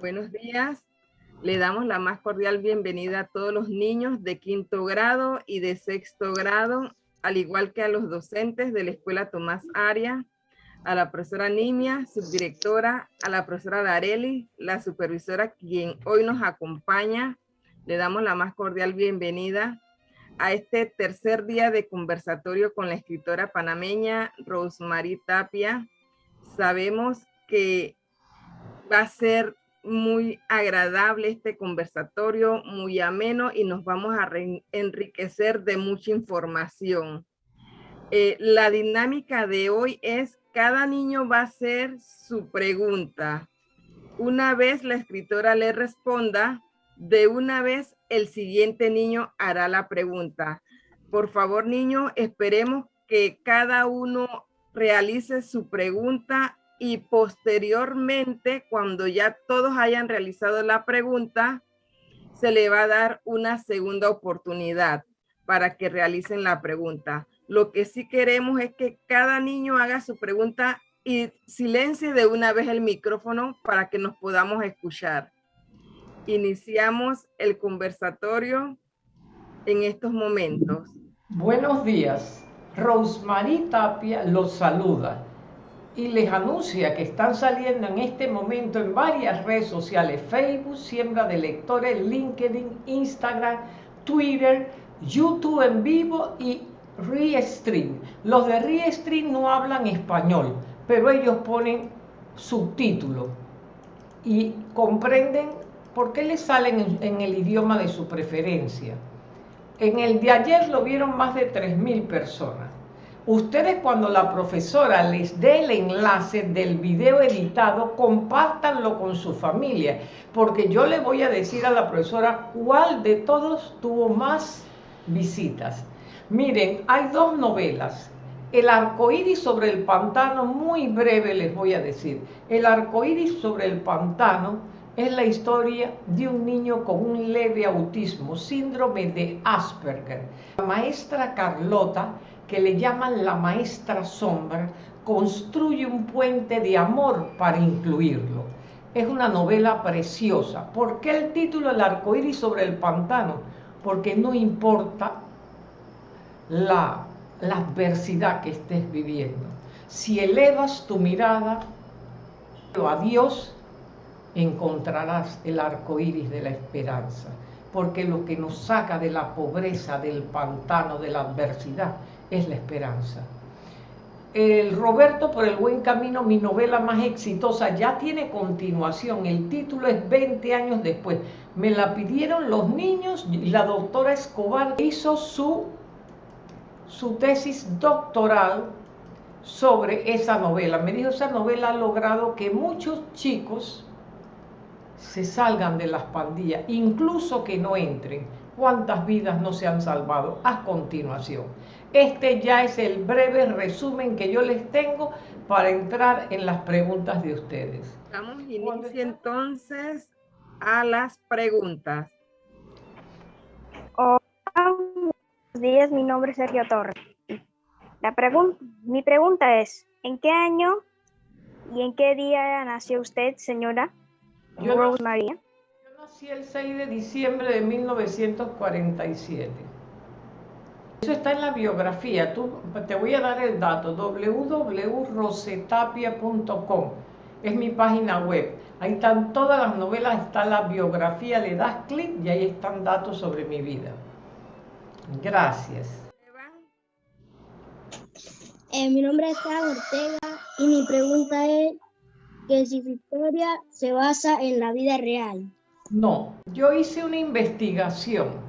Buenos días. Le damos la más cordial bienvenida a todos los niños de quinto grado y de sexto grado, al igual que a los docentes de la Escuela Tomás Aria, a la profesora Nimia, subdirectora, a la profesora Dareli, la supervisora quien hoy nos acompaña. Le damos la más cordial bienvenida a este tercer día de conversatorio con la escritora panameña Rosemary Tapia. Sabemos que va a ser muy agradable este conversatorio, muy ameno y nos vamos a enriquecer de mucha información. Eh, la dinámica de hoy es cada niño va a hacer su pregunta. Una vez la escritora le responda, de una vez el siguiente niño hará la pregunta. Por favor, niño, esperemos que cada uno realice su pregunta y posteriormente, cuando ya todos hayan realizado la pregunta, se le va a dar una segunda oportunidad para que realicen la pregunta. Lo que sí queremos es que cada niño haga su pregunta y silencie de una vez el micrófono para que nos podamos escuchar. Iniciamos el conversatorio en estos momentos. Buenos días. Rosemary Tapia los saluda y les anuncia que están saliendo en este momento en varias redes sociales, Facebook, Siembra de Lectores, LinkedIn, Instagram, Twitter, YouTube en vivo y Restream. Los de Restream no hablan español, pero ellos ponen subtítulos y comprenden por qué les salen en el idioma de su preferencia. En el de ayer lo vieron más de 3.000 personas. Ustedes cuando la profesora les dé el enlace del video editado, compártanlo con su familia, porque yo le voy a decir a la profesora cuál de todos tuvo más visitas. Miren, hay dos novelas. El arcoíris sobre el pantano, muy breve les voy a decir. El arcoíris sobre el pantano es la historia de un niño con un leve autismo, síndrome de Asperger. La maestra Carlota que le llaman la maestra sombra, construye un puente de amor para incluirlo. Es una novela preciosa. ¿Por qué el título El arcoíris sobre el pantano? Porque no importa la, adversidad que estés viviendo. Si elevas tu mirada a Dios, encontrarás el arco iris de la esperanza. Porque lo que nos saca de la pobreza, del pantano, de la adversidad, es la esperanza. El Roberto por el buen camino, mi novela más exitosa, ya tiene continuación. El título es 20 años después. Me la pidieron los niños y la doctora Escobar hizo su, su tesis doctoral sobre esa novela. Me dijo, esa novela ha logrado que muchos chicos se salgan de las pandillas, incluso que no entren. ¿Cuántas vidas no se han salvado? A continuación. Este ya es el breve resumen que yo les tengo para entrar en las preguntas de ustedes. Damos inicio entonces a las preguntas. Hola, buenos días, mi nombre es Sergio Torres. La pregunta, mi pregunta es, ¿en qué año y en qué día nació usted, señora Rose María? Yo nací el 6 de diciembre de 1947. Eso está en la biografía. Tú, te voy a dar el dato, www.rosetapia.com. Es mi página web. Ahí están todas las novelas, está la biografía, le das clic y ahí están datos sobre mi vida. Gracias. Eh, mi nombre es Carlos Ortega y mi pregunta es que si su historia se basa en la vida real. No, yo hice una investigación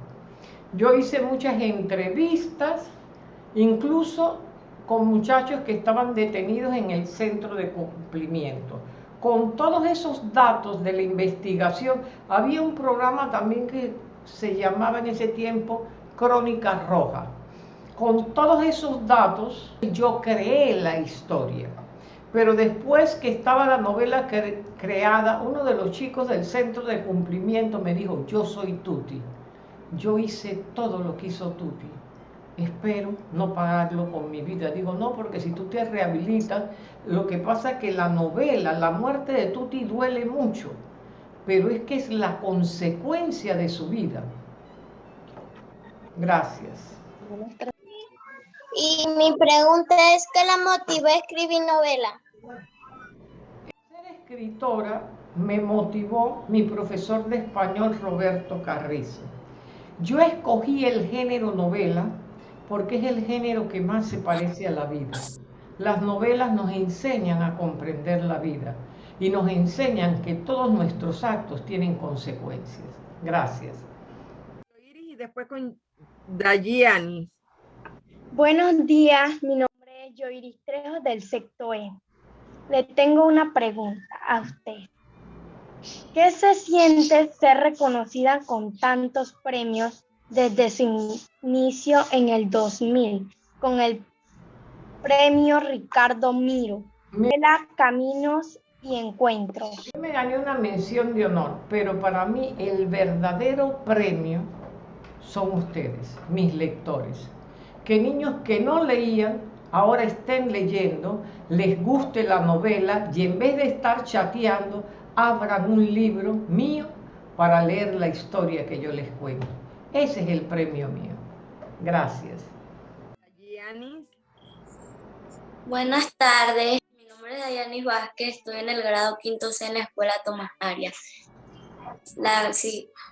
yo hice muchas entrevistas, incluso con muchachos que estaban detenidos en el centro de cumplimiento. Con todos esos datos de la investigación, había un programa también que se llamaba en ese tiempo Crónica Roja. Con todos esos datos, yo creé la historia. Pero después que estaba la novela creada, uno de los chicos del centro de cumplimiento me dijo, yo soy Tuti yo hice todo lo que hizo Tuti. Espero no pagarlo con mi vida. Digo, no, porque si tú te rehabilitas, lo que pasa es que la novela, la muerte de Tuti duele mucho, pero es que es la consecuencia de su vida. Gracias. Y mi pregunta es, ¿qué la motivó a escribir novela? Ser escritora me motivó mi profesor de español Roberto Carrizo. Yo escogí el género novela porque es el género que más se parece a la vida. Las novelas nos enseñan a comprender la vida y nos enseñan que todos nuestros actos tienen consecuencias. Gracias. Y después con Dayiani. Buenos días, mi nombre es Yoiris Trejo del sector E. Le tengo una pregunta a usted. ¿Qué se siente ser reconocida con tantos premios desde su inicio en el 2000 con el premio Ricardo Miro, la Caminos y Encuentros? Yo me gané una mención de honor, pero para mí el verdadero premio son ustedes, mis lectores. Que niños que no leían ahora estén leyendo, les guste la novela y en vez de estar chateando, abran un libro mío para leer la historia que yo les cuento. Ese es el premio mío. Gracias. Buenas tardes, mi nombre es Dayanis Vázquez, estoy en el grado quinto C en la escuela Tomás Arias. La,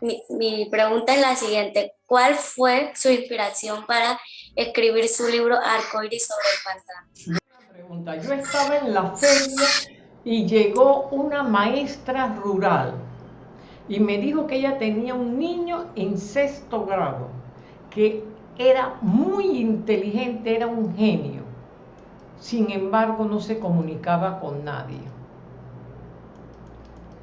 mi, mi, pregunta es la siguiente, ¿cuál fue su inspiración para escribir su libro Arcoiris sobre el pantano? Pregunta. Yo estaba en la feria y llegó una maestra rural y me dijo que ella tenía un niño en sexto grado, que era muy inteligente, era un genio. Sin embargo, no se comunicaba con nadie.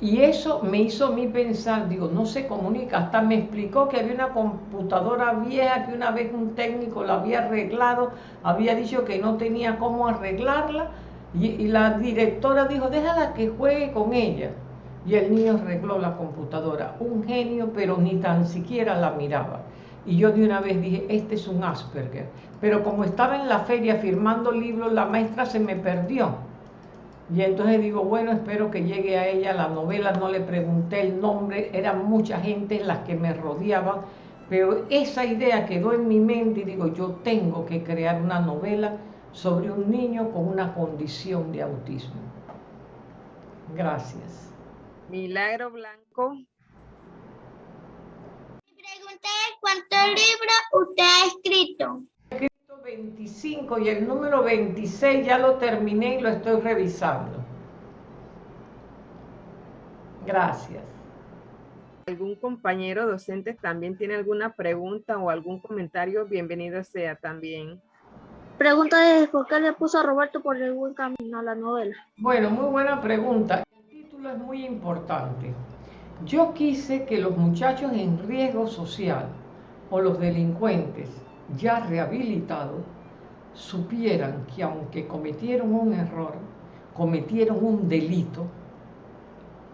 Y eso me hizo a mí pensar, digo, no se comunica. Hasta me explicó que había una computadora vieja que una vez un técnico la había arreglado, había dicho que no tenía cómo arreglarla. Y, la directora dijo, déjala que juegue con ella y el niño arregló la computadora. Un genio, pero ni tan siquiera la miraba. Y yo de una vez dije, este es un Asperger. Pero como estaba en la feria firmando libros, la maestra se me perdió. Y entonces digo, bueno, espero que llegue a ella la novela, no le pregunté el nombre, eran mucha gente las que me rodeaban, pero esa idea quedó en mi mente y digo, yo tengo que crear una novela sobre un niño con una condición de autismo. Gracias. Milagro Blanco. Mi pregunta es, ¿cuántos libros usted ha escrito? He escrito 25 y el número 26 ya lo terminé y lo estoy revisando. Gracias. ¿Algún compañero docente también tiene alguna pregunta o algún comentario? Bienvenido sea también. Pregunta es, ¿por qué le puso a Roberto por el buen camino a la novela? Bueno, muy buena pregunta es muy importante. Yo quise que los muchachos en riesgo social o los delincuentes ya rehabilitados supieran que aunque cometieron un error, cometieron un delito,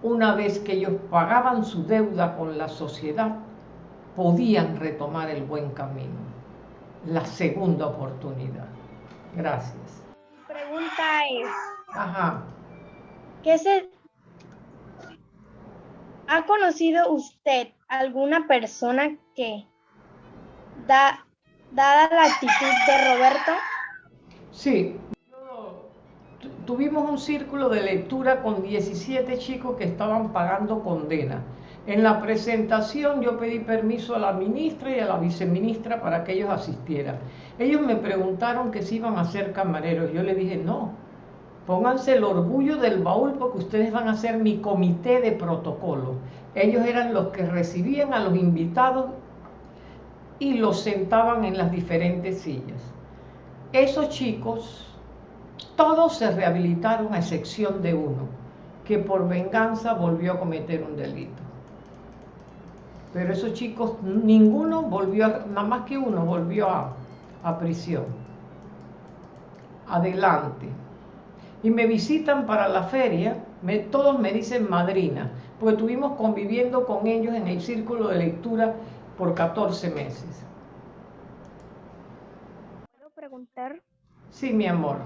una vez que ellos pagaban su deuda con la sociedad, podían retomar el buen camino, la segunda oportunidad. Gracias. Pregunta es, Ajá. ¿qué se ¿Ha conocido usted alguna persona que, da, dada la actitud de Roberto? Sí, tuvimos un círculo de lectura con 17 chicos que estaban pagando condena. En la presentación yo pedí permiso a la ministra y a la viceministra para que ellos asistieran. Ellos me preguntaron que si iban a ser camareros. Yo le dije, no, Pónganse el orgullo del baúl porque ustedes van a ser mi comité de protocolo. Ellos eran los que recibían a los invitados y los sentaban en las diferentes sillas. Esos chicos, todos se rehabilitaron a excepción de uno, que por venganza volvió a cometer un delito. Pero esos chicos, ninguno volvió, nada más que uno volvió a, a prisión. Adelante y me visitan para la feria, todos me dicen madrina, porque estuvimos conviviendo con ellos en el círculo de lectura por 14 meses. ¿Puedo preguntar? Sí, mi amor.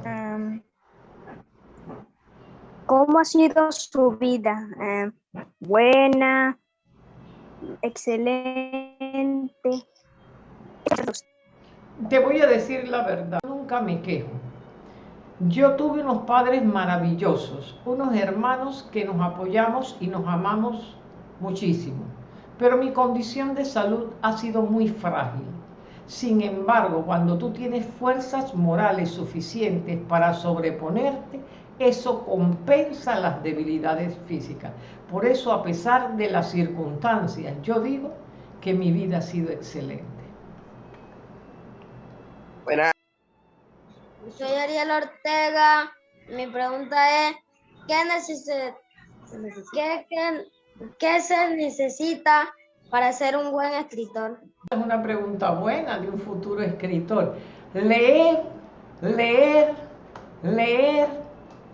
¿Cómo ha sido su vida? buena, excelente. Te voy a decir la verdad, nunca me quejo. Yo tuve unos padres maravillosos, unos hermanos que nos apoyamos y nos amamos muchísimo, pero mi condición de salud ha sido muy frágil. Sin embargo, cuando tú tienes fuerzas morales suficientes para sobreponerte, eso compensa las debilidades físicas. Por eso, a pesar de las circunstancias, yo digo que mi vida ha sido excelente. Soy Ariel Ortega. Mi pregunta es, ¿qué, qué, se necesita para ser un buen escritor? Es una pregunta buena de un futuro escritor. Leer, leer, leer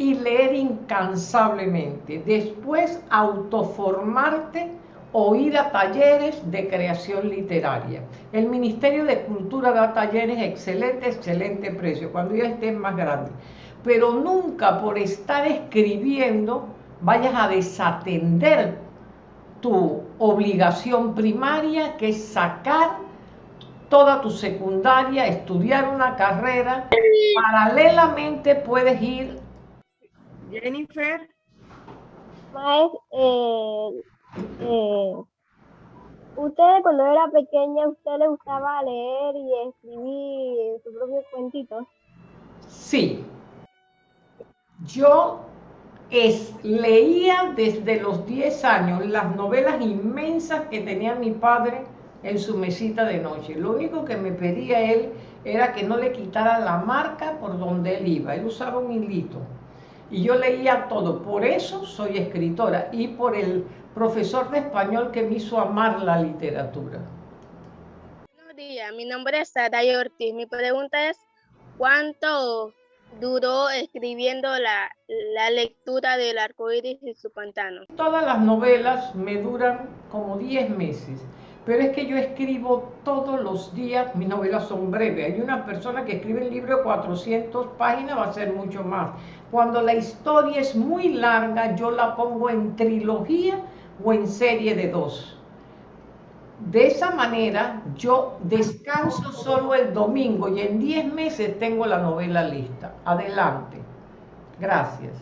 y leer incansablemente. Después autoformarte o ir a talleres de creación literaria. El Ministerio de Cultura da talleres excelente, excelente precio, cuando ya estés más grande. Pero nunca por estar escribiendo vayas a desatender tu obligación primaria, que es sacar toda tu secundaria, estudiar una carrera. Paralelamente puedes ir... Jennifer. eh, eh, ¿Usted cuando era pequeña, usted le gustaba leer y escribir sus propios cuentitos? Sí. Yo es, leía desde los 10 años las novelas inmensas que tenía mi padre en su mesita de noche. Lo único que me pedía él era que no le quitara la marca por donde él iba. Él usaba un hilito. Y yo leía todo. Por eso soy escritora y por el profesor de español que me hizo amar la literatura. Buenos días, mi nombre es Sara Ortiz. Mi pregunta es, ¿cuánto duró escribiendo la, la lectura del arco iris y su pantano? Todas las novelas me duran como 10 meses. Pero es que yo escribo todos los días, mis novelas son breves. Hay una persona que escribe el libro de 400 páginas, va a ser mucho más. Cuando la historia es muy larga, yo la pongo en trilogía o en serie de dos. De esa manera yo descanso solo el domingo y en 10 meses tengo la novela lista. Adelante. Gracias.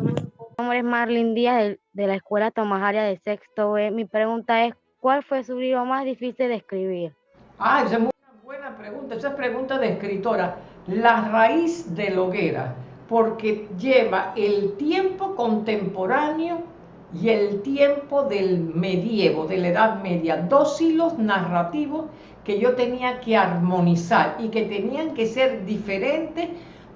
Mi nombre es Marlene Díaz de, la Escuela Tomás Aria de Sexto. Mi pregunta es, ¿cuál fue su libro más difícil de escribir? Ah, esa es una buena pregunta. Esa es pregunta de escritora. La raíz de hoguera, porque lleva el tiempo contemporáneo y el tiempo del medievo, de la Edad Media, dos hilos narrativos que yo tenía que armonizar y que tenían que ser diferentes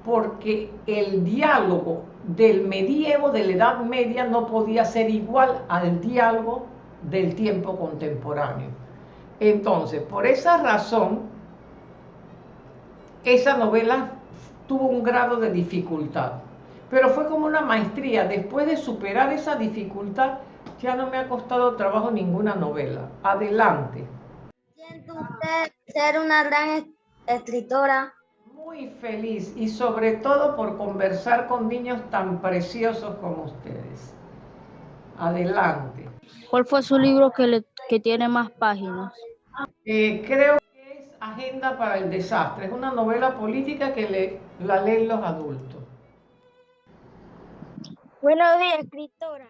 porque el diálogo del medievo, de la Edad Media, no podía ser igual al diálogo del tiempo contemporáneo. Entonces, por esa razón, esa novela tuvo un grado de dificultad pero fue como una maestría. Después de superar esa dificultad, ya no me ha costado trabajo ninguna novela. Adelante. ¿Siente usted ser una gran escritora? Muy feliz y sobre todo por conversar con niños tan preciosos como ustedes. Adelante. ¿Cuál fue su libro que, que tiene más páginas? Eh, creo que es Agenda para el Desastre. Es una novela política que le, la leen los adultos. Buenos días, escritora.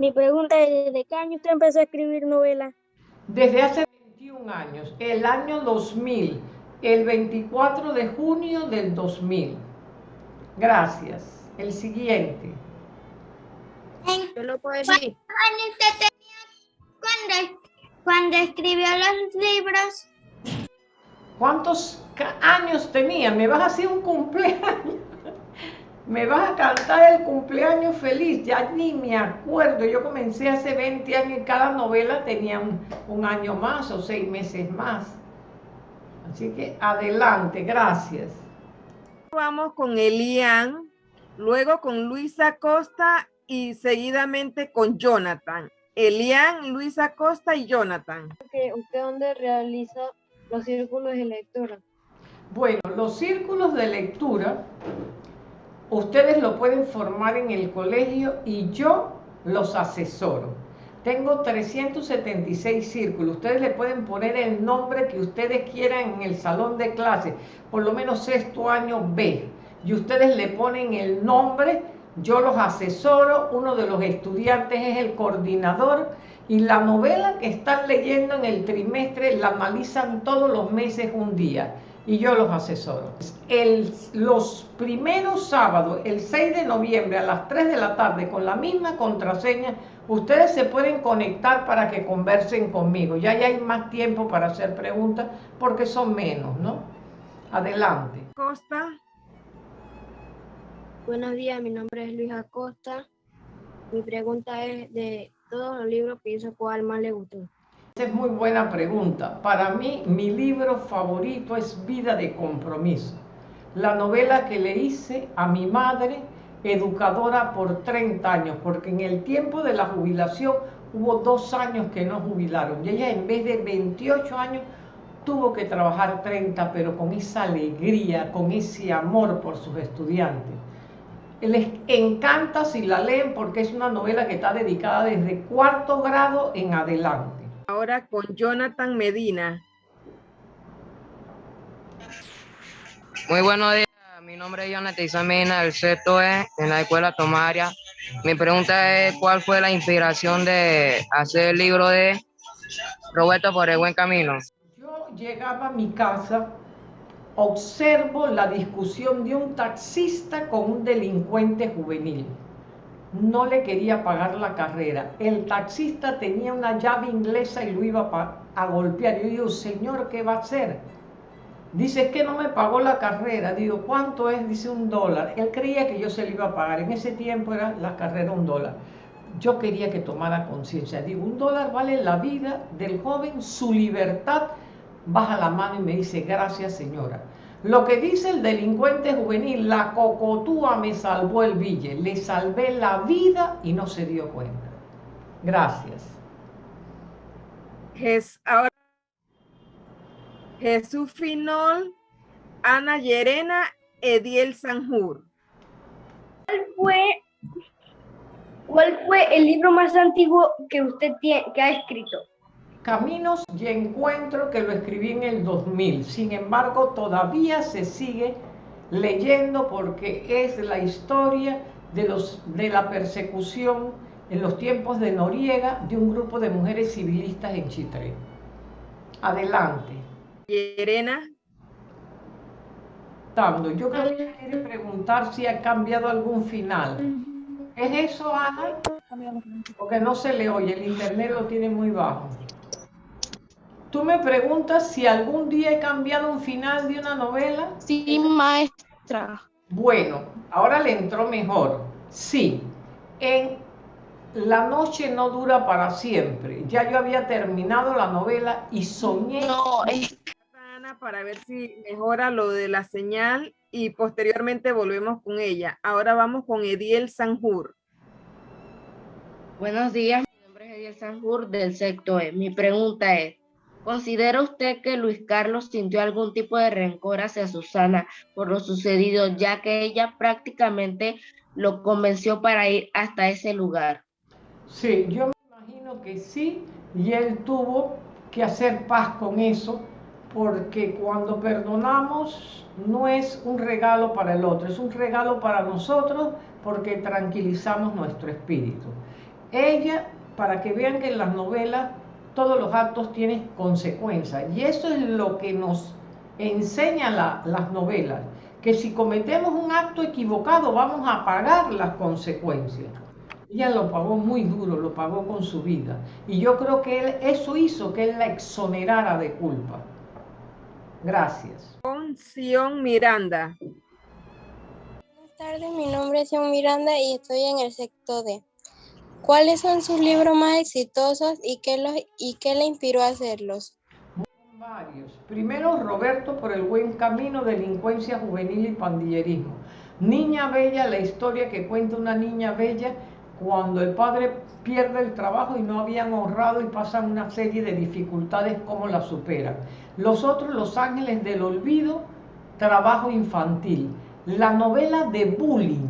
Mi pregunta es, ¿desde qué año usted empezó a escribir novelas? Desde hace 21 años, el año 2000, el 24 de junio del 2000. Gracias. El siguiente. Yo lo puedo decir. usted tenía cuando, escribió los libros? ¿Cuántos años tenía? ¿Me vas a hacer un cumpleaños? me vas a cantar el cumpleaños feliz, ya ni me acuerdo, yo comencé hace 20 años y cada novela tenía un, año más o seis meses más. Así que adelante, gracias. Vamos con Elian, luego con Luisa Costa y seguidamente con Jonathan. Elian, Luisa Costa y Jonathan. ¿Usted dónde realiza los círculos de lectura? Bueno, los círculos de lectura ustedes lo pueden formar en el colegio y yo los asesoro. Tengo 376 círculos. Ustedes le pueden poner el nombre que ustedes quieran en el salón de clase, por lo menos sexto año B. Y ustedes le ponen el nombre, yo los asesoro, uno de los estudiantes es el coordinador y la novela que están leyendo en el trimestre la analizan todos los meses un día y yo los asesoro. El, los primeros sábados, el 6 de noviembre a las 3 de la tarde, con la misma contraseña, ustedes se pueden conectar para que conversen conmigo. Ya, ya hay más tiempo para hacer preguntas porque son menos, ¿no? Adelante. Costa. Buenos días, mi nombre es Luis Acosta. Mi pregunta es de todos los libros que hizo, ¿cuál más le gustó? Es muy buena pregunta. Para mí, mi libro favorito es Vida de Compromiso. La novela que le hice a mi madre, educadora por 30 años, porque en el tiempo de la jubilación hubo dos años que no jubilaron. Y ella en vez de 28 años tuvo que trabajar 30, pero con esa alegría, con ese amor por sus estudiantes. Les encanta si la leen porque es una novela que está dedicada desde cuarto grado en adelante. Ahora con Jonathan Medina. Muy buenos días, mi nombre es Jonathan Isamina, el sexto es en la escuela Tomaria. Mi pregunta es, ¿cuál fue la inspiración de hacer el libro de Roberto por el buen camino? Yo llegaba a mi casa, observo la discusión de un taxista con un delincuente juvenil no le quería pagar la carrera. El taxista tenía una llave inglesa y lo iba a, golpear. Yo digo, señor, ¿qué va a hacer? Dice, que no me pagó la carrera. Digo, ¿cuánto es? Dice, un dólar. Él creía que yo se le iba a pagar. En ese tiempo era la carrera un dólar. Yo quería que tomara conciencia. Digo, un dólar vale la vida del joven, su libertad. Baja la mano y me dice, gracias señora. Lo que dice el delincuente juvenil, la cocotúa me salvó el bille, le salvé la vida y no se dio cuenta. Gracias. ahora, Jesús Finol, Ana Yerena, Ediel Sanjur. ¿Cuál fue, ¿Cuál fue el libro más antiguo que usted tiene, que ha escrito? Caminos y Encuentro, que lo escribí en el 2000. Sin embargo, todavía se sigue leyendo porque es la historia de, los, de la persecución en los tiempos de Noriega de un grupo de mujeres civilistas en Chitre. Adelante. Irena. Yo creo que quiere preguntar si ha cambiado algún final. ¿Es eso, Ana? Porque no se le oye, el internet lo tiene muy bajo. Tú me preguntas si algún día he cambiado un final de una novela. Sí, maestra. Bueno, ahora le entró mejor. Sí, en La noche no dura para siempre. Ya yo había terminado la novela y soñé. No, para ver si mejora lo de la señal y posteriormente volvemos con ella. Ahora vamos con Ediel Sanjur. Buenos días, mi nombre es Ediel Sanjur del sector E. Mi pregunta es, ¿Considera usted que Luis Carlos sintió algún tipo de rencor hacia Susana por lo sucedido, ya que ella prácticamente lo convenció para ir hasta ese lugar? Sí, yo me imagino que sí, y él tuvo que hacer paz con eso, porque cuando perdonamos no es un regalo para el otro, es un regalo para nosotros porque tranquilizamos nuestro espíritu. Ella, para que vean que en las novelas todos los actos tienen consecuencias. Y eso es lo que nos enseñan las novelas, que si cometemos un acto equivocado vamos a pagar las consecuencias. Ella lo pagó muy duro, lo pagó con su vida. Y yo creo que él, eso hizo que él la exonerara de culpa. Gracias. Con Sion Miranda. Buenas tardes, mi nombre es Sion Miranda y estoy en el sector D. ¿Cuáles son sus libros más exitosos y qué, los, y qué le inspiró a hacerlos? Varios. Primero, Roberto por el buen camino, delincuencia juvenil y pandillerismo. Niña Bella, la historia que cuenta una niña bella cuando el padre pierde el trabajo y no habían ahorrado y pasan una serie de dificultades, cómo la superan. Los otros, Los Ángeles del Olvido, trabajo infantil. La novela de Bullying,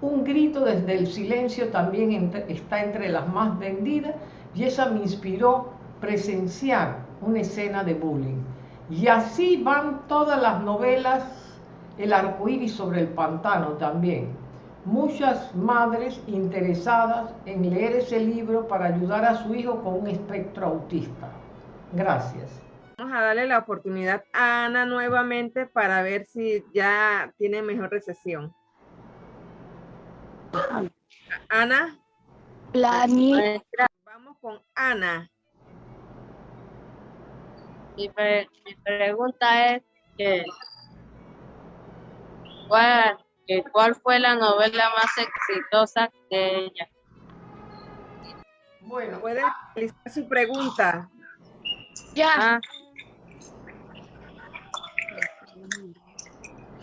Un grito desde el silencio, también está entre las más vendidas y esa me inspiró presenciar una escena de bullying. Y así van todas las novelas, El arcoíris sobre el pantano también. Muchas madres interesadas en leer ese libro para ayudar a su hijo con un espectro autista. Gracias. Vamos a darle la oportunidad a Ana nuevamente para ver si ya tiene mejor recesión. Ana. La Vamos con Ana. Mi, pregunta es que ¿cuál, ¿cuál fue la novela más exitosa de ella? Bueno, puede realizar su pregunta. Ya. Ah.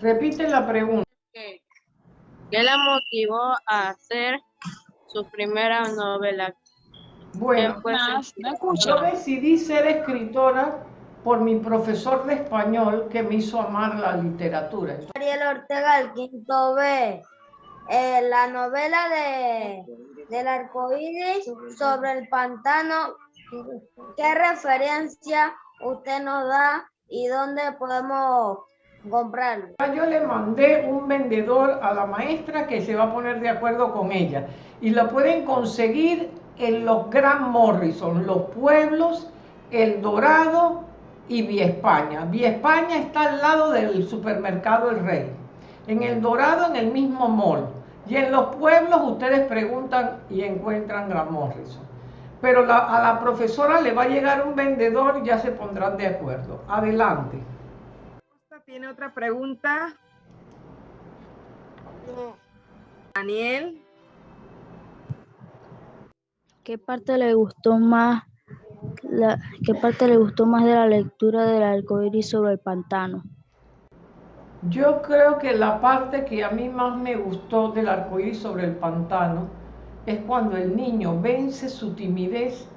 Repite la pregunta. ¿Qué, la motivó a hacer su primera novela? Bueno, yo decidí ser escritora por mi profesor de español que me hizo amar la literatura. Ariel Ortega, el quinto B. Eh, la novela de, del arcoíris sobre el pantano, ¿qué referencia usted nos da y dónde podemos comprarlo. Yo le mandé un vendedor a la maestra que se va a poner de acuerdo con ella y la pueden conseguir en los Gran Morrison, los pueblos, El Dorado y Vía España. Vía España está al lado del supermercado El Rey. En El Dorado, en el mismo mall. Y en los pueblos ustedes preguntan y encuentran Gran Morrison. Pero a la profesora le va a llegar un vendedor y ya se pondrán de acuerdo. Adelante. ¿Tiene otra pregunta? Daniel. ¿Qué parte le gustó más? La, ¿Qué parte le gustó más de la lectura del arcoíris sobre el pantano? Yo creo que la parte que a mí más me gustó del arcoíris sobre el pantano es cuando el niño vence su timidez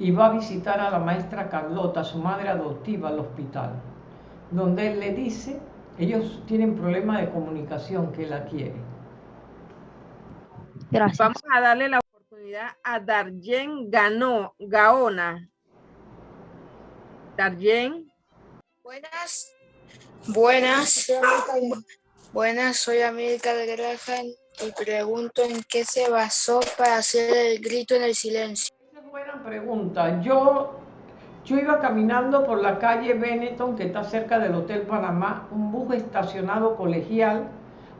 y va a visitar a la maestra Carlota, su madre adoptiva, al hospital donde él le dice, ellos tienen problema de comunicación que la quiere. Gracias. Vamos a darle la oportunidad a Darjen Ganó, Gaona. Darjen. Buenas. Buenas. Buenas, soy América de Graham y pregunto en qué se basó para hacer el grito en el silencio. Esa es buena pregunta. Yo yo iba caminando por la calle Benetton, que está cerca del Hotel Panamá, un bus estacionado colegial,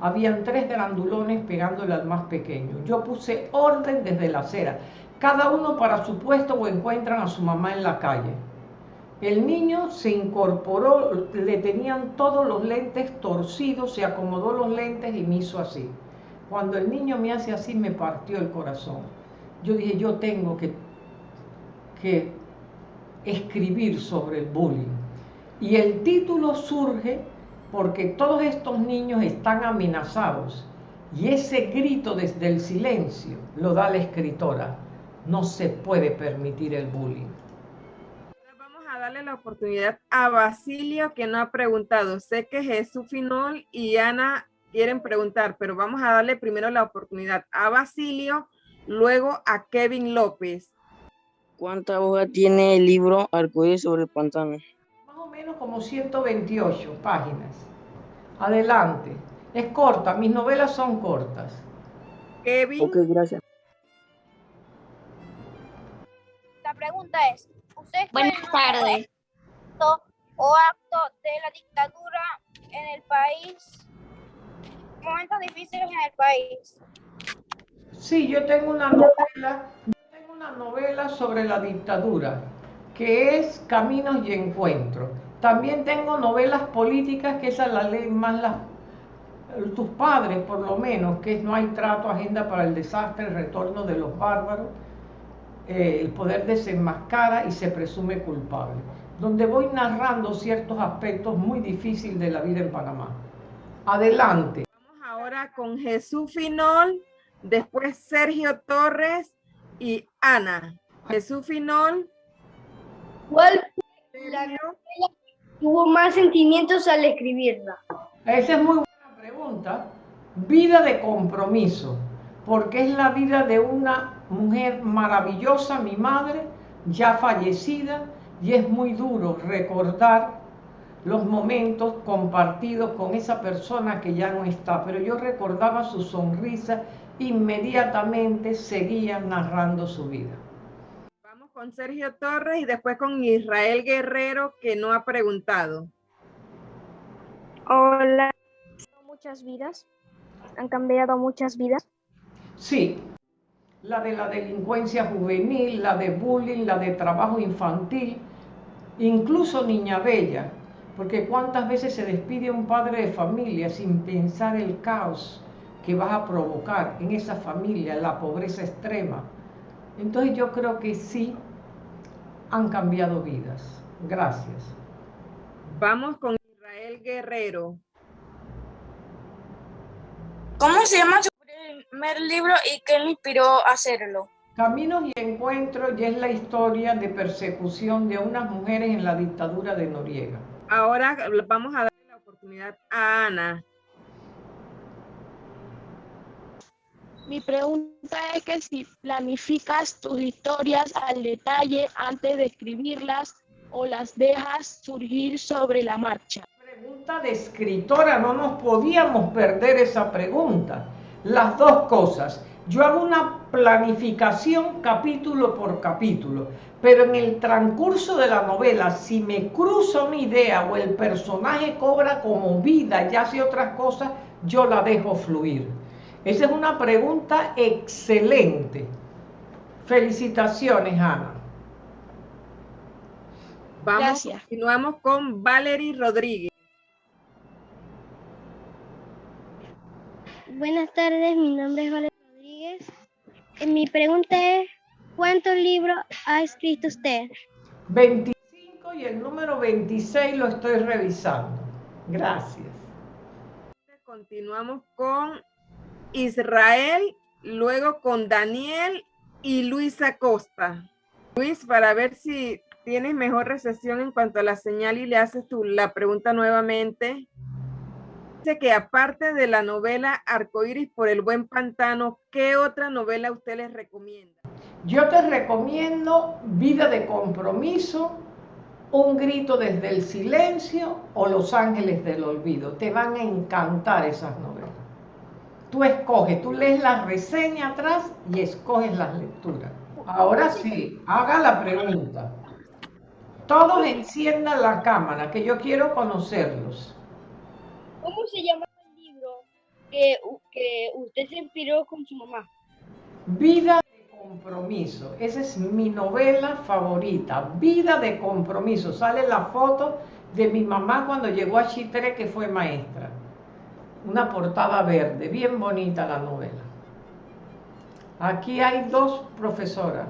habían tres grandulones pegándole al más pequeño. Yo puse orden desde la acera, cada uno para su puesto o encuentran a su mamá en la calle. El niño se incorporó, le tenían todos los lentes torcidos, se acomodó los lentes y me hizo así. Cuando el niño me hace así, me partió el corazón. Yo dije, yo tengo que, que escribir sobre el bullying. Y el título surge porque todos estos niños están amenazados y ese grito desde el silencio lo da la escritora. No se puede permitir el bullying. Vamos a darle la oportunidad a Basilio que no ha preguntado. Sé que Jesús Finol y Ana quieren preguntar, pero vamos a darle primero la oportunidad a Basilio, luego a Kevin López. ¿Cuánta hoja tiene el libro Arcoíris sobre el pantano? Más o menos como 128 páginas. Adelante. Es corta, mis novelas son cortas. Kevin. Ok, gracias. La pregunta es, ¿usted Buenas tardes. o acto de la dictadura en el país? Momentos difíciles en el país. Sí, yo tengo una novela una novela sobre la dictadura, que es Caminos y Encuentros. También tengo novelas políticas, que esa la ley más las, tus padres, por lo menos, que es No hay trato, Agenda para el Desastre, el Retorno de los Bárbaros, eh, El Poder desenmascara y se presume culpable, donde voy narrando ciertos aspectos muy difíciles de la vida en Panamá. Adelante. Vamos ahora con Jesús Finol, después Sergio Torres y Ana. Jesús Finol. ¿Cuál tuvo más sentimientos al escribirla? Esa es muy buena pregunta, vida de compromiso, porque es la vida de una mujer maravillosa, mi madre, ya fallecida, y es muy duro recordar los momentos compartidos con esa persona que ya no está, pero yo recordaba su sonrisa, inmediatamente seguía narrando su vida. Vamos con Sergio Torres y después con Israel Guerrero que no ha preguntado. Hola, muchas vidas, han cambiado muchas vidas. Sí, la de la delincuencia juvenil, la de bullying, la de trabajo infantil, incluso Niña Bella, porque cuántas veces se despide un padre de familia sin pensar el caos que vas a provocar en esa familia, la pobreza extrema. Entonces yo creo que sí han cambiado vidas. Gracias. Vamos con Israel Guerrero. ¿Cómo se llama su primer libro y qué le inspiró a hacerlo? Caminos y Encuentros y es la historia de persecución de unas mujeres en la dictadura de Noriega. Ahora vamos a darle la oportunidad a Ana. Mi pregunta es que si planificas tus historias al detalle antes de escribirlas o las dejas surgir sobre la marcha. Pregunta de escritora, no nos podíamos perder esa pregunta. Las dos cosas. Yo hago una planificación capítulo por capítulo, pero en el transcurso de la novela, si me cruza una idea o el personaje cobra como vida y hace otras cosas, yo la dejo fluir. Esa es una pregunta excelente. Felicitaciones, Ana. Vamos, continuamos con Valerie Rodríguez. Buenas tardes, mi nombre es Valerie Rodríguez. Eh, mi pregunta es, ¿cuántos libros ha escrito usted? 25 y el número 26 lo estoy revisando. Gracias. Continuamos con Israel, luego con Daniel y Luisa Costa. Luis, para ver si tienes mejor recepción en cuanto a la señal y le haces tú la pregunta nuevamente. Dice que aparte de la novela Arcoíris por el buen pantano, ¿qué otra novela usted les recomienda? Yo te recomiendo Vida de compromiso, Un grito desde el silencio o Los ángeles del olvido. Te van a encantar esas novelas. Tú escoges, tú lees la reseña atrás y escoges las lecturas. Ahora sí, haga la pregunta. Todos enciendan la cámara, que yo quiero conocerlos. ¿Cómo se llama el libro que, que usted se inspiró con su mamá? Vida de compromiso. Esa es mi novela favorita. Vida de compromiso. Sale la foto de mi mamá cuando llegó a Chitre, que fue maestra. Una portada verde, bien bonita la novela. Aquí hay dos profesoras.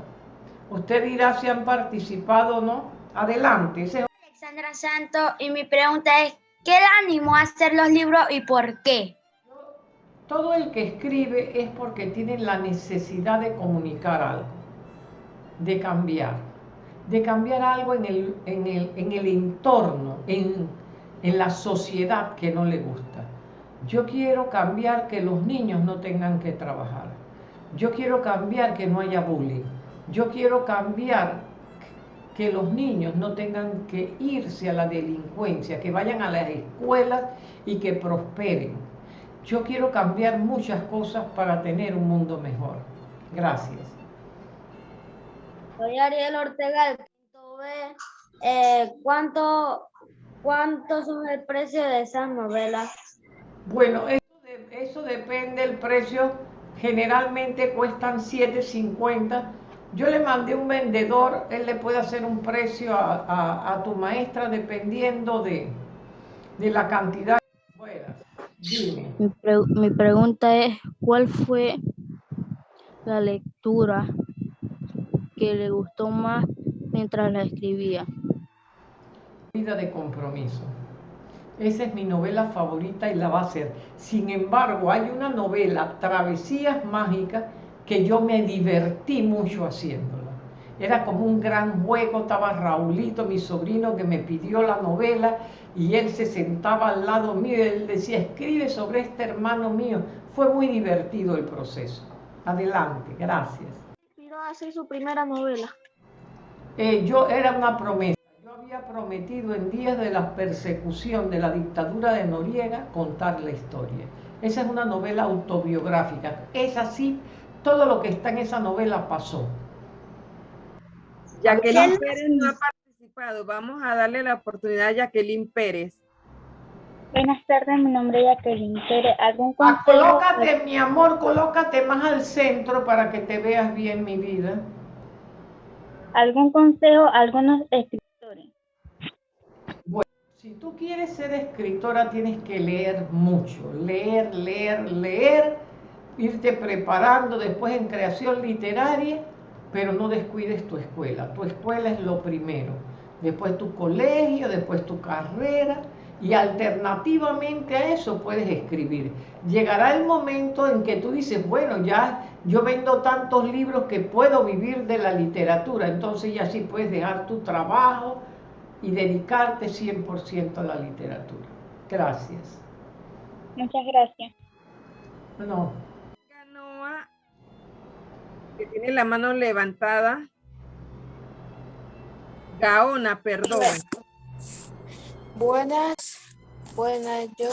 Usted dirá si han participado o no. Adelante. Alexandra Santo y mi pregunta es, ¿Qué le animó a hacer los libros y por qué? Todo el que escribe es porque tiene la necesidad de comunicar algo, de cambiar, de cambiar algo en el, en el, entorno, en, en la sociedad que no le gusta. Yo quiero cambiar que los niños no tengan que trabajar. Yo quiero cambiar que no haya bullying. Yo quiero cambiar que los niños no tengan que irse a la delincuencia, que vayan a las escuelas y que prosperen. Yo quiero cambiar muchas cosas para tener un mundo mejor. Gracias. Soy Ariel Ortega. Eh, ¿cuánto, ¿Cuánto el precio de esas novelas? Bueno, eso, eso depende del precio. Generalmente cuestan 7.50 yo le mandé un vendedor, él le puede hacer un precio a, tu maestra dependiendo de, la cantidad Dime. Mi, pregunta es, ¿cuál fue la lectura que le gustó más mientras la escribía? Vida de compromiso. Esa es mi novela favorita y la va a ser. Sin embargo, hay una novela, Travesías Mágicas, que yo me divertí mucho haciéndola. era como un gran juego, estaba Raulito, mi sobrino, que me pidió la novela y él se sentaba al lado mío y él decía, escribe sobre este hermano mío. Fue muy divertido el proceso. Adelante, gracias. ¿Inspiró a hacer su primera novela? Eh, yo era una promesa. Había prometido en días de la persecución de la dictadura de Noriega contar la historia. Esa es una novela autobiográfica. Es así, todo lo que está en esa novela pasó. Jacqueline Pérez no ha participado. Vamos a darle la oportunidad a Jacqueline Pérez. Buenas tardes, mi nombre es Jacqueline Pérez. ¿Algún Ah, consejo? colócate, mi amor, colócate más al centro para que te veas bien, mi vida. ¿Algún consejo algunos escritores? Si tú quieres ser escritora tienes que leer mucho, leer, leer, leer, irte preparando después en creación literaria, pero no descuides tu escuela. Tu escuela es lo primero, después tu colegio, después tu carrera y alternativamente a eso puedes escribir. Llegará el momento en que tú dices, bueno, ya yo vendo tantos libros que puedo vivir de la literatura, entonces ya sí puedes dejar tu trabajo y dedicarte 100% a la literatura. Gracias. Muchas gracias. No, Noa, que tiene la mano levantada. Gaona, perdón. Buenas, buenas, yo,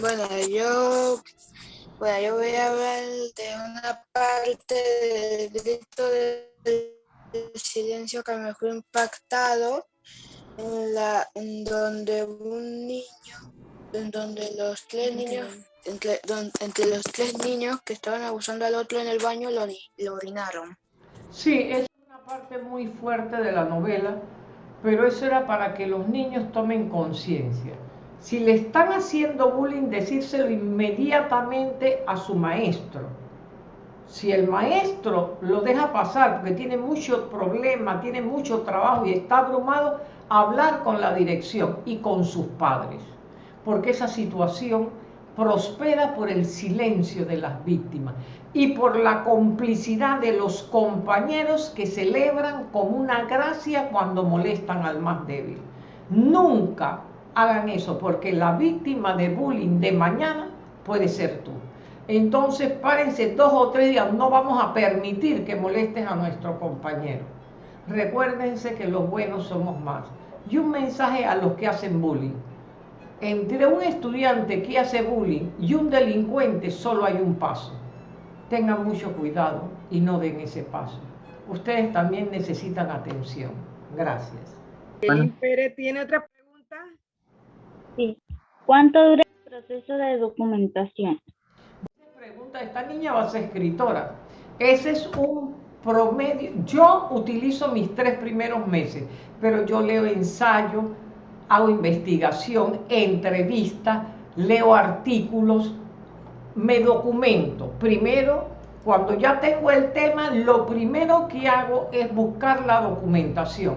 bueno, yo, bueno, yo voy a hablar de una parte del grito del silencio que me fue impactado, en la, en donde un niño, en donde los tres niños, entre, don- entre los tres niños que estaban abusando al otro en el baño lo, lo orinaron. Sí, es una parte muy fuerte de la novela, pero eso era para que los niños tomen conciencia. Si le están haciendo bullying, decírselo inmediatamente a su maestro. Si el maestro lo deja pasar porque tiene mucho problema, tiene mucho trabajo y está abrumado, hablar con la dirección y con sus padres, porque esa situación prospera por el silencio de las víctimas y por la complicidad de los compañeros que celebran como una gracia cuando molestan al más débil. Nunca hagan eso, porque la víctima de bullying de mañana puede ser tú. Entonces párense dos o tres días, no vamos a permitir que molesten a nuestro compañero. Recuérdense que los buenos somos más. Y un mensaje a los que hacen bullying. Entre un estudiante que hace bullying y un delincuente solo hay un paso. Tengan mucho cuidado y no den ese paso. Ustedes también necesitan atención. Gracias. Pérez tiene otra pregunta. Sí. ¿Cuánto dura el proceso de documentación? pregunta, esta niña va a ser escritora. Ese es un promedio. Yo utilizo mis tres primeros meses, pero yo leo ensayo, hago investigación, entrevista, leo artículos, me documento. Primero, cuando ya tengo el tema, lo primero que hago es buscar la documentación.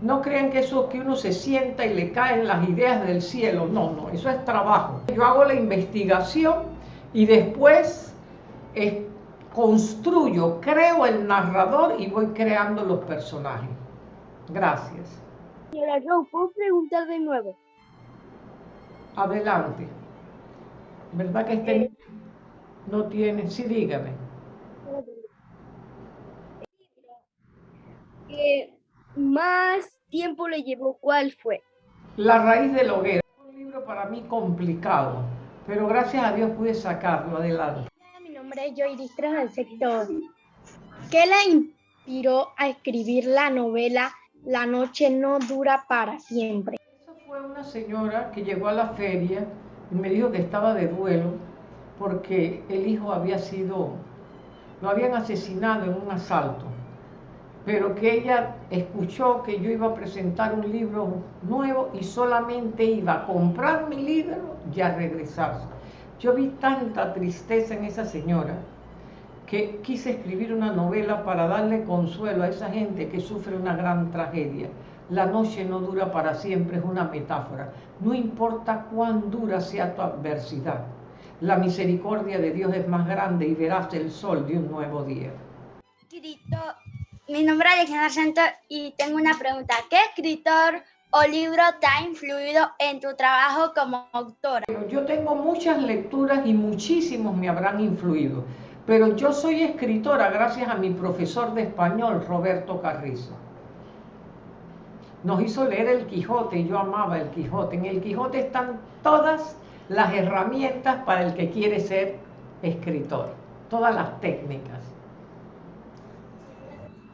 No crean que eso que uno se sienta y le caen las ideas del cielo. No, no, eso es trabajo. Yo hago la investigación y después eh, construyo, creo el narrador y voy creando los personajes. Gracias. Señora ¿puedo preguntar de nuevo? Adelante. ¿Verdad que este niño no tiene? Sí, dígame. ¿Qué más tiempo le llevó? ¿Cuál fue? La raíz de la hoguera. Un libro para mí complicado, pero gracias a Dios pude sacarlo adelante. Nombre es del sector. ¿Qué la inspiró a escribir la novela La noche no dura para siempre? Fue una señora que llegó a la feria y me dijo que estaba de duelo porque el hijo había sido, lo habían asesinado en un asalto, pero que ella escuchó que yo iba a presentar un libro nuevo y solamente iba a comprar mi libro y a regresarse. Yo vi tanta tristeza en esa señora que quise escribir una novela para darle consuelo a esa gente que sufre una gran tragedia. La noche no dura para siempre, es una metáfora. No importa cuán dura sea tu adversidad, la misericordia de Dios es más grande y verás el sol de un nuevo día. Mi nombre es y tengo una pregunta. ¿Qué escritor o libro te ha influido en tu trabajo como autora? Yo tengo muchas lecturas y muchísimos me habrán influido, pero yo soy escritora gracias a mi profesor de español, Roberto Carrizo. Nos hizo leer el Quijote y yo amaba el Quijote. En el Quijote están todas las herramientas para el que quiere ser escritor, todas las técnicas.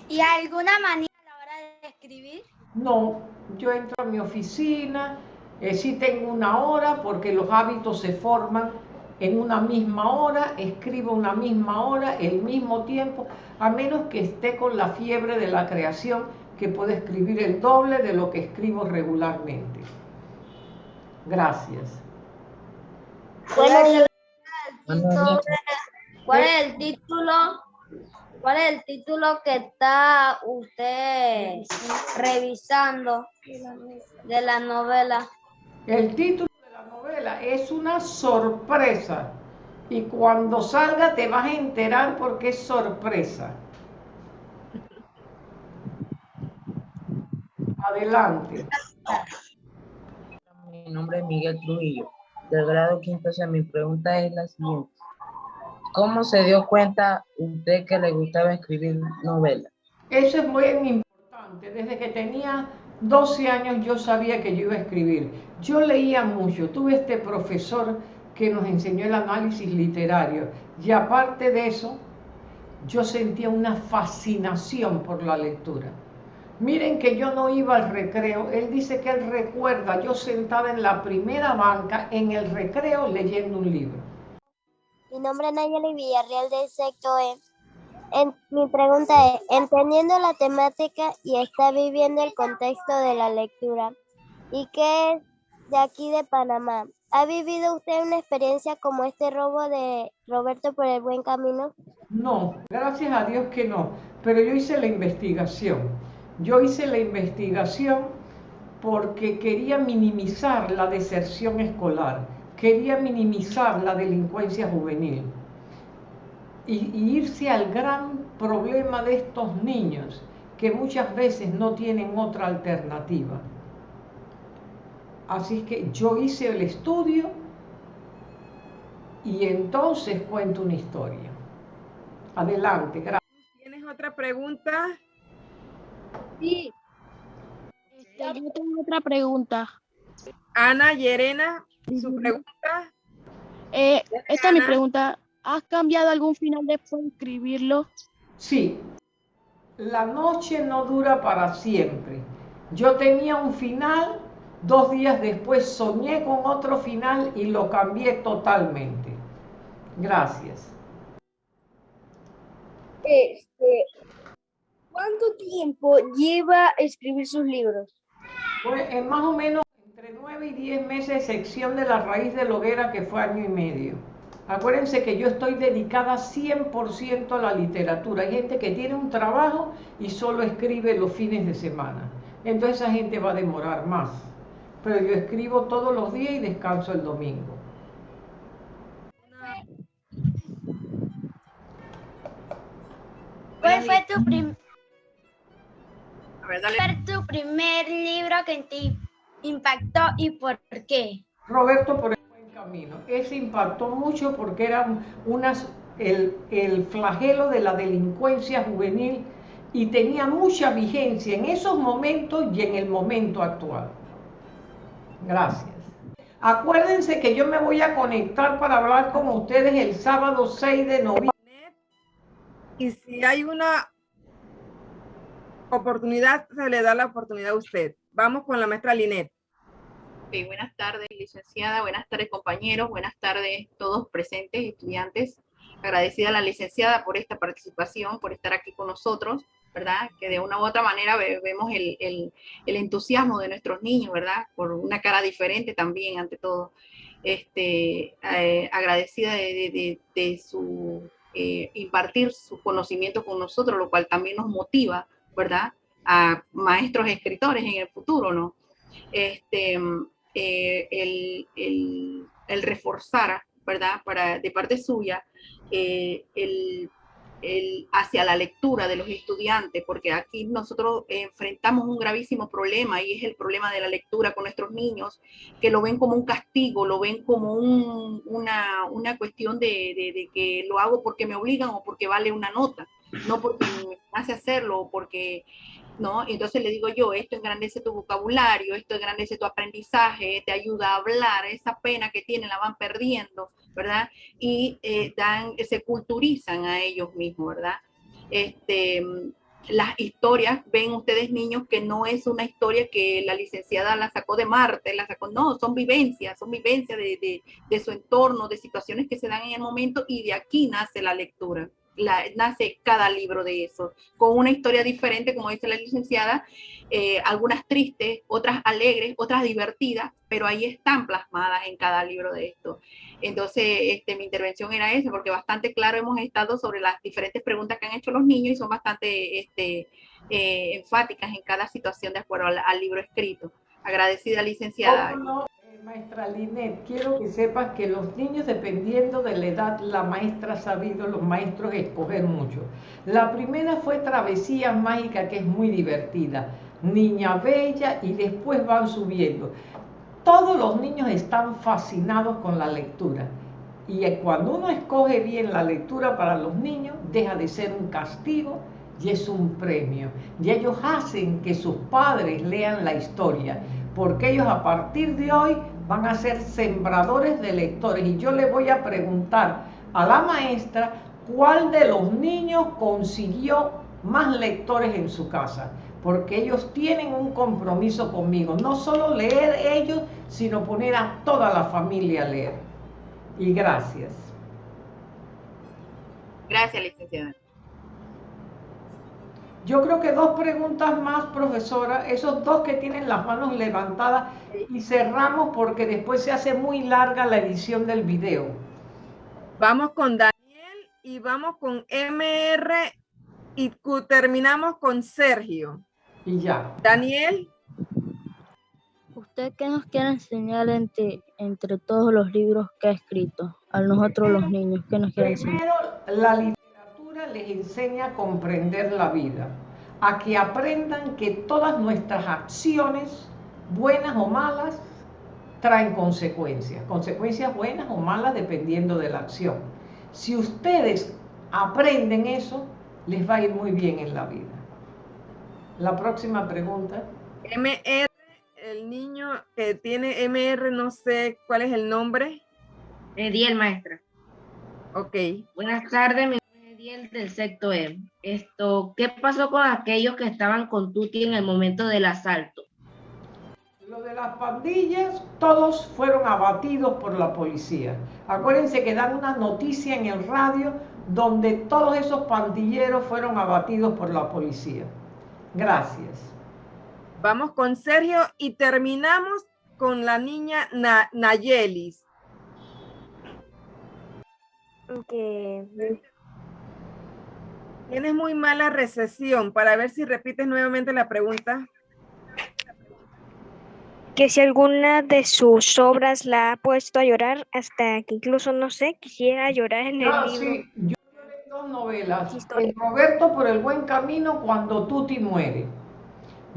¿Y alguna manera a la hora de escribir? No, yo entro a mi oficina, eh, sí tengo una hora porque los hábitos se forman en una misma hora, escribo una misma hora, el mismo tiempo, a menos que esté con la fiebre de la creación, que puede escribir el doble de lo que escribo regularmente. Gracias. ¿Cuál es el título? ¿Cuál es el título que está usted revisando de la novela? El título de la novela es una sorpresa y cuando salga te vas a enterar porque es sorpresa. Adelante. Mi nombre es Miguel Trujillo, del grado quinto. O mi pregunta es la siguiente. ¿Cómo se dio cuenta usted que le gustaba escribir novelas? Eso es muy importante. Desde que tenía 12 años yo sabía que yo iba a escribir. Yo leía mucho. Tuve este profesor que nos enseñó el análisis literario. Y aparte de eso, yo sentía una fascinación por la lectura. Miren que yo no iba al recreo. Él dice que él recuerda yo sentada en la primera banca en el recreo leyendo un libro. Mi nombre es Nayeli Villarreal del sector E. Mi pregunta es, entendiendo la temática y está viviendo el contexto de la lectura, ¿y qué es de aquí de Panamá? ¿Ha vivido usted una experiencia como este robo de Roberto por el buen camino? No, gracias a Dios que no, pero yo hice la investigación. Yo hice la investigación porque quería minimizar la deserción escolar, quería minimizar la delincuencia juvenil y, irse al gran problema de estos niños que muchas veces no tienen otra alternativa. Así que yo hice el estudio y entonces cuento una historia. Adelante, gracias. ¿Tienes otra pregunta? Sí. Este, yo tengo otra pregunta. Ana Yerena, su pregunta. Eh, esta es mi pregunta. ¿Has cambiado algún final después de escribirlo? Sí. La noche no dura para siempre. Yo tenía un final, dos días después soñé con otro final y lo cambié totalmente. Gracias. Este, ¿Cuánto tiempo lleva a escribir sus libros? Pues en más o menos entre nueve y diez meses, sección de la raíz de la hoguera, que fue año y medio. Acuérdense que yo estoy dedicada 100% a la literatura. Hay gente que tiene un trabajo y solo escribe los fines de semana. Entonces esa gente va a demorar más. Pero yo escribo todos los días y descanso el domingo. ¿Cuál fue tu primer ver, tu primer libro que te impactó y por qué? Roberto por el buen camino. Ese impactó mucho porque era unas, el, el flagelo de la delincuencia juvenil y tenía mucha vigencia en esos momentos y en el momento actual. Gracias. Acuérdense que yo me voy a conectar para hablar con ustedes el sábado 6 de noviembre. Y si hay una oportunidad, se le da la oportunidad a usted. Vamos con la maestra Linet. buenas tardes, licenciada, buenas tardes, compañeros, buenas tardes todos presentes, estudiantes. Agradecida a la licenciada por esta participación, por estar aquí con nosotros, ¿verdad? Que de una u otra manera vemos el, el, el entusiasmo de nuestros niños, ¿verdad? Por una cara diferente también, ante todo. Este, eh, agradecida de, de, de, su eh, impartir su conocimiento con nosotros, lo cual también nos motiva ¿verdad? A maestros escritores en el futuro, ¿no? Este, eh, el, el, el, reforzar, ¿verdad? Para, de parte suya, eh, el, hacia la lectura de los estudiantes, porque aquí nosotros enfrentamos un gravísimo problema y es el problema de la lectura con nuestros niños, que lo ven como un castigo, lo ven como una, una, cuestión de, de, que lo hago porque me obligan o porque vale una nota, no porque me hace hacerlo o porque ¿no? Entonces le digo yo, esto engrandece tu vocabulario, esto engrandece tu aprendizaje, te ayuda a hablar, esa pena que tienen la van perdiendo, ¿verdad? Y eh, dan, se culturizan a ellos mismos, ¿verdad? Este, las historias, ven ustedes niños que no es una historia que la licenciada la sacó de Marte, la sacó, no, son vivencias, son vivencias de, de, de su entorno, de situaciones que se dan en el momento y de aquí nace la lectura nace cada libro de eso, con una historia diferente, como dice la licenciada, eh, algunas tristes, otras alegres, otras divertidas, pero ahí están plasmadas en cada libro de esto. Entonces, este, mi intervención era esa, porque bastante claro hemos estado sobre las diferentes preguntas que han hecho los niños y son bastante este, eh, enfáticas en cada situación de acuerdo al, libro escrito. Agradecida, licenciada. Maestra Linet, quiero que sepas que los niños, dependiendo de la edad, la maestra ha sabido, los maestros, escoger mucho. La primera fue Travesía Mágica, que es muy divertida. Niña Bella, y después van subiendo. Todos los niños están fascinados con la lectura. Y cuando uno escoge bien la lectura para los niños, deja de ser un castigo y es un premio. Y ellos hacen que sus padres lean la historia, porque ellos a partir de hoy van a ser sembradores de lectores. Y yo le voy a preguntar a la maestra cuál de los niños consiguió más lectores en su casa, porque ellos tienen un compromiso conmigo, no solo leer ellos, sino poner a toda la familia a leer. Y gracias. Gracias, licenciada. Yo creo que dos preguntas más, profesora, esos dos que tienen las manos levantadas y cerramos porque después se hace muy larga la edición del video. Vamos con Daniel y vamos con MR y terminamos con Sergio. Y ya. Daniel. ¿Usted qué nos quiere enseñar entre, entre todos los libros que ha escrito? A nosotros los niños, ¿qué nos quiere enseñar? Primero, la les enseña a comprender la vida, a que aprendan que todas nuestras acciones, buenas o malas, traen consecuencias, consecuencias buenas o malas dependiendo de la acción. Si ustedes aprenden eso, les va a ir muy bien en la vida. La próxima pregunta. MR, el niño que tiene MR, no sé cuál es el nombre. Ediel, maestra. Ok. Buenas tardes, mi del sexto E. Esto, ¿qué pasó con aquellos que estaban con Tuti en el momento del asalto? Lo de las pandillas, todos fueron abatidos por la policía. Acuérdense que dan una noticia en el radio donde todos esos pandilleros fueron abatidos por la policía. Gracias. Vamos con Sergio y terminamos con la niña Nayelis. Okay. Tienes muy mala recesión. Para ver si repites nuevamente la pregunta. Que si alguna de sus obras la ha puesto a llorar hasta que incluso, no sé, quisiera llorar en el ah, libro. Sí, yo lloré dos novelas. Roberto por el buen camino cuando Tuti muere.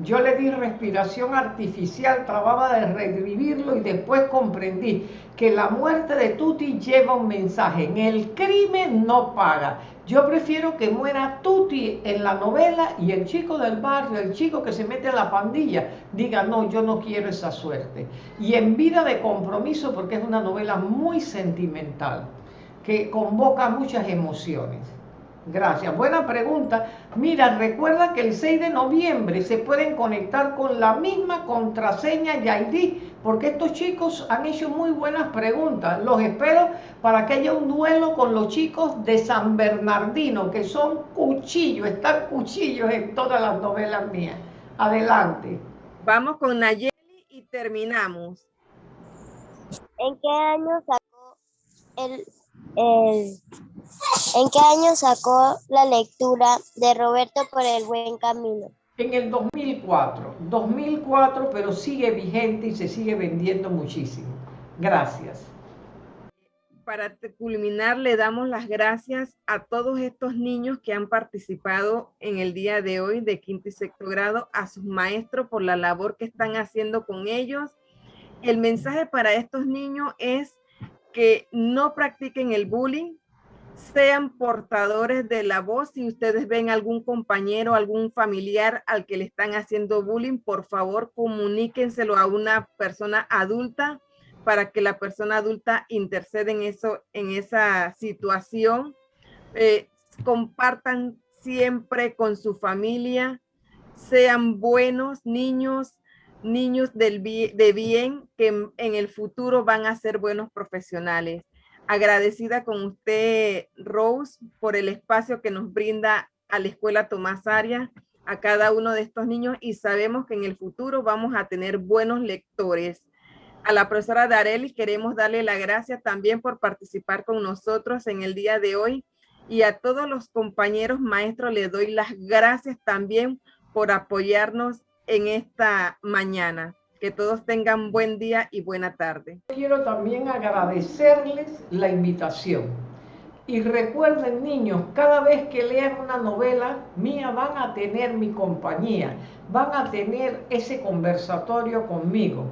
Yo le di respiración artificial, trataba de revivirlo y después comprendí que la muerte de Tuti lleva un mensaje. En el crimen no paga. Yo prefiero que muera Tuti en la novela y el chico del barrio, el chico que se mete a la pandilla, diga, no, yo no quiero esa suerte. Y en vida de compromiso, porque es una novela muy sentimental, que convoca muchas emociones. Gracias. Buena pregunta. Mira, recuerda que el 6 de noviembre se pueden conectar con la misma contraseña y ID, porque estos chicos han hecho muy buenas preguntas. Los espero para que haya un duelo con los chicos de San Bernardino, que son cuchillos, están cuchillos en todas las novelas mías. Adelante. Vamos con Nayeli y terminamos. ¿En qué año sacó el, el ¿En qué año sacó la lectura de Roberto por el buen camino? En el 2004, 2004, pero sigue vigente y se sigue vendiendo muchísimo. Gracias. para culminar, le damos las gracias a todos estos niños que han participado en el día de hoy de quinto y sexto grado, a sus maestros por la labor que están haciendo con ellos. El mensaje para estos niños es que no practiquen el bullying, sean portadores de la voz. Si ustedes ven algún compañero, algún familiar al que le están haciendo bullying, por favor comuníquenselo a una persona adulta para que la persona adulta interceda en, eso, en esa situación. Eh, compartan siempre con su familia, sean buenos niños, niños del de bien que en, el futuro van a ser buenos profesionales. Agradecida con usted, Rose, por el espacio que nos brinda a la Escuela Tomás Arias, a cada uno de estos niños y sabemos que en el futuro vamos a tener buenos lectores a la profesora Darely queremos darle la gracias también por participar con nosotros en el día de hoy y a todos los compañeros maestros les doy las gracias también por apoyarnos en esta mañana. Que todos tengan buen día y buena tarde. Quiero también agradecerles la invitación. Y recuerden niños, cada vez que lean una novela mía van a tener mi compañía, van a tener ese conversatorio conmigo.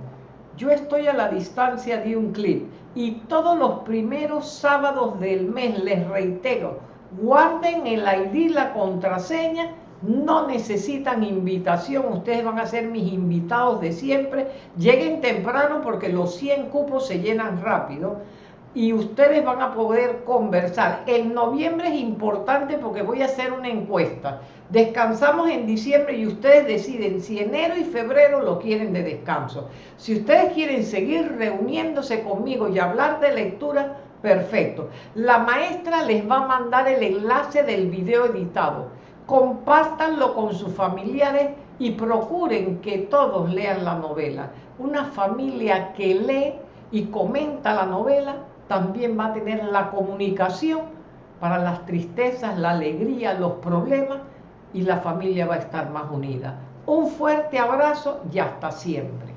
Yo estoy a la distancia de un clip y todos los primeros sábados del mes, les reitero, guarden el ID, la contraseña, no necesitan invitación, ustedes van a ser mis invitados de siempre, lleguen temprano porque los 100 cupos se llenan rápido y ustedes van a poder conversar. En noviembre es importante porque voy a hacer una encuesta. Descansamos en diciembre y ustedes deciden si enero y febrero lo quieren de descanso. Si ustedes quieren seguir reuniéndose conmigo y hablar de lectura, perfecto. La maestra les va a mandar el enlace del video editado. Compártanlo con sus familiares y procuren que todos lean la novela. Una familia que lee y comenta la novela también va a tener la comunicación para las tristezas, la alegría, los problemas y la familia va a estar más unida. Un fuerte abrazo y hasta siempre.